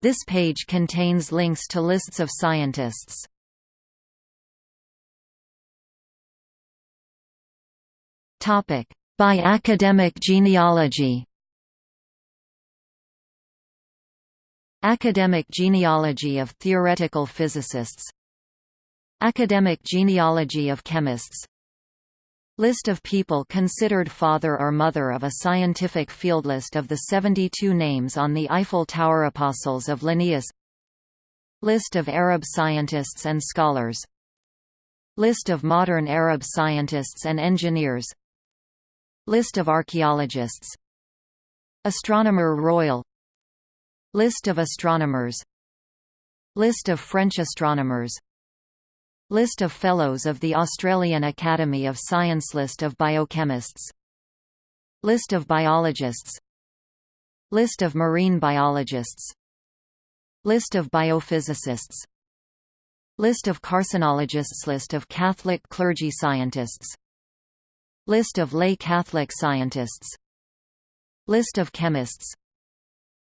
This page contains links to lists of scientists. By academic genealogy. Academic genealogy of theoretical physicists. Academic genealogy of chemists List of people considered father or mother of a scientific field List of the 72 names on the Eiffel Tower Apostles of Linnaeus. List of Arab scientists and scholars. List of modern Arab scientists and engineers. List of archaeologists. Astronomer Royal. List of astronomers. List of French astronomers List of Fellows of the Australian Academy of Science List of biochemists List of biologists List of marine biologists List of biophysicists List of carcinologists List of Catholic clergy scientists List of lay Catholic scientists List of chemists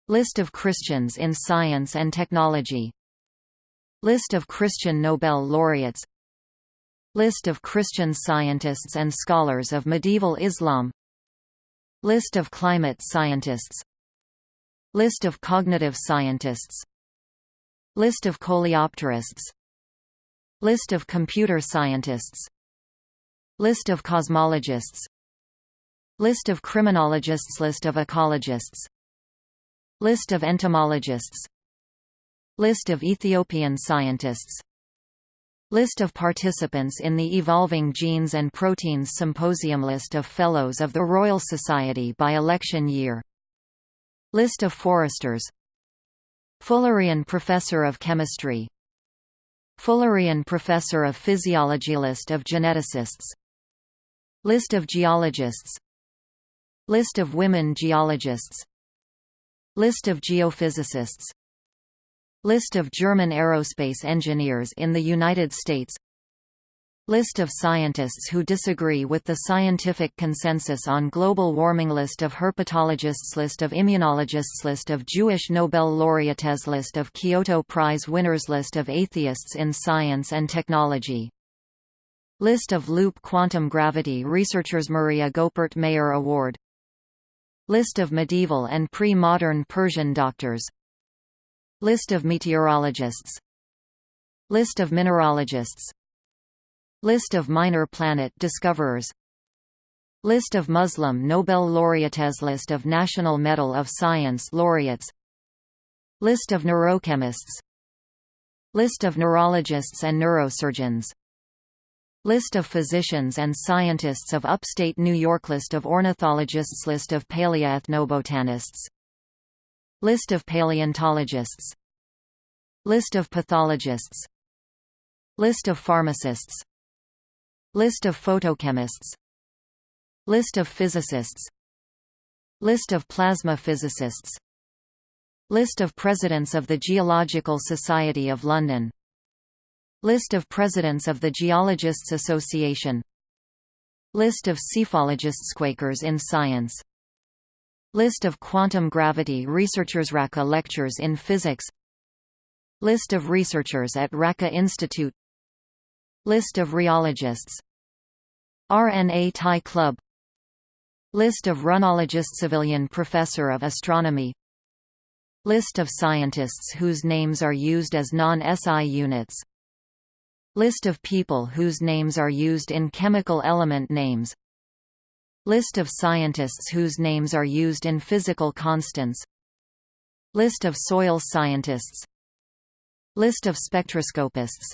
List of Christians in science and technology List of Christian Nobel laureates List of Christian scientists and scholars of medieval Islam List of climate scientists List of cognitive scientists List of coleopterists List of computer scientists List of cosmologists List of criminologists List of ecologists List of entomologists List of Ethiopian scientists. List of participants in the Evolving Genes and Proteins Symposium. List of Fellows of the Royal Society by election year. List of foresters. Fullerian Professor of Chemistry. Fullerian Professor of Physiology. List of geneticists. List of geologists. List of women geologists. List of geophysicists List of German aerospace engineers in the United States. List of scientists who disagree with the scientific consensus on global warming. List of herpetologists. List of immunologists. List of Jewish Nobel laureates. List of Kyoto Prize winners. List of atheists in science and technology. List of loop quantum gravity researchers. Maria Goeppert Mayer Award. List of medieval and pre-modern Persian doctors List of meteorologists List of mineralogists List of minor planet discoverers List of Muslim Nobel laureates List of National Medal of Science laureates List of neurochemists List of neurologists and neurosurgeons List of physicians and scientists of upstate New York List of ornithologists List of paleoethnobotanists List of paleontologists. List of pathologists. List of pharmacists. List of photochemists. List of physicists. List of plasma physicists. List of Presidents of the Geological Society of London. List of Presidents of the Geologists Association. List of psephologists Quakers in Science List of quantum gravity researchers Racah Lectures in Physics. List of researchers at Racah Institute. List of rheologists. RNA Tie Club. List of runologists Savilian Professor of Astronomy. List of scientists whose names are used as non-SI units. List of people whose names are used in chemical element names List of scientists whose names are used in physical constants. List of soil scientists. List of spectroscopists.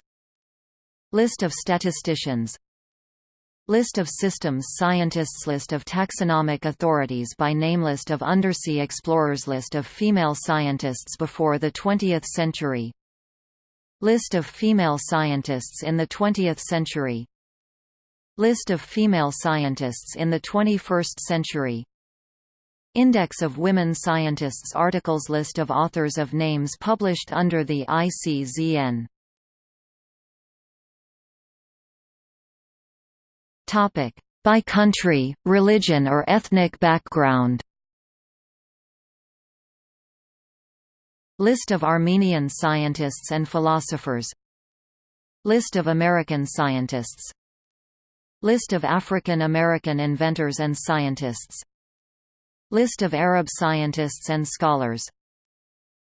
List of statisticians. List of systems scientists. List of taxonomic authorities by name. List of undersea explorers. List of female scientists before the 20th century. List of female scientists in the 20th century List of female scientists in the 21st century. Index of women scientists Articles List of authors of names published under the ICZN By country, religion or ethnic background? List of Armenian scientists and philosophers. List of American scientists List of African American inventors and scientists. List of Arab scientists and scholars.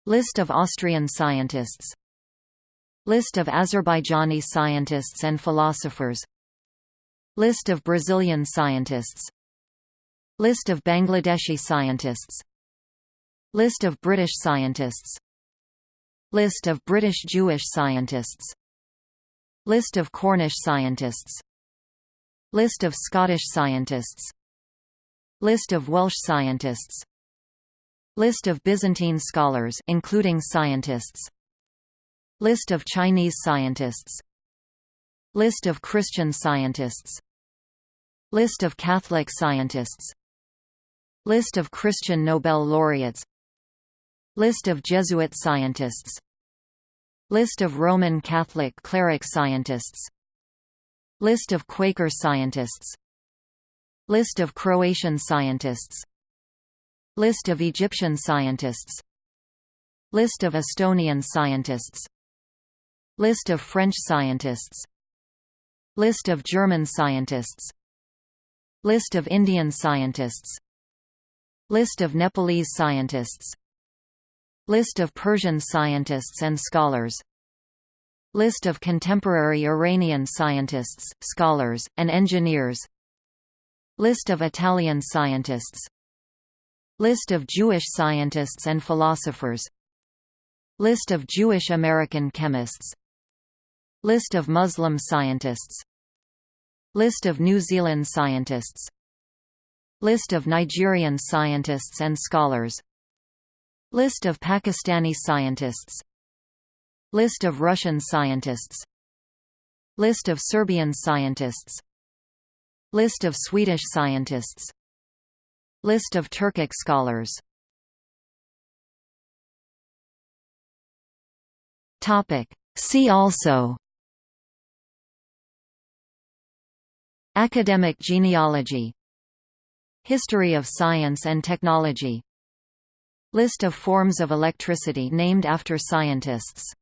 List of Austrian scientists. List of Azerbaijani scientists and philosophers. List of Brazilian scientists. List of Bangladeshi scientists. List of British scientists. List of British Jewish scientists. List of Cornish scientists List of Scottish scientists. List of Welsh scientists. List of Byzantine scholars including scientists. List of Chinese scientists. List of Christian scientists. List of Catholic scientists. List of Christian Nobel laureates. List of Jesuit scientists. List of Roman Catholic cleric scientists List of Quaker scientists. List of Croatian scientists. List of Egyptian scientists. List of Estonian scientists. List of French scientists. List of German scientists. List of Indian scientists. List of Nepalese scientists. List of Persian scientists and scholars List of contemporary Iranian scientists, scholars, and engineers. List of Italian scientists. List of Jewish scientists and philosophers. List of Jewish American chemists. List of Muslim scientists. List of New Zealand scientists. List of Nigerian scientists and scholars. List of Pakistani scientists List of Russian scientists. List of Serbian scientists. List of Swedish scientists. List of Turkic scholars. See also. Academic genealogy. History of science and technology. List of forms of electricity named after scientists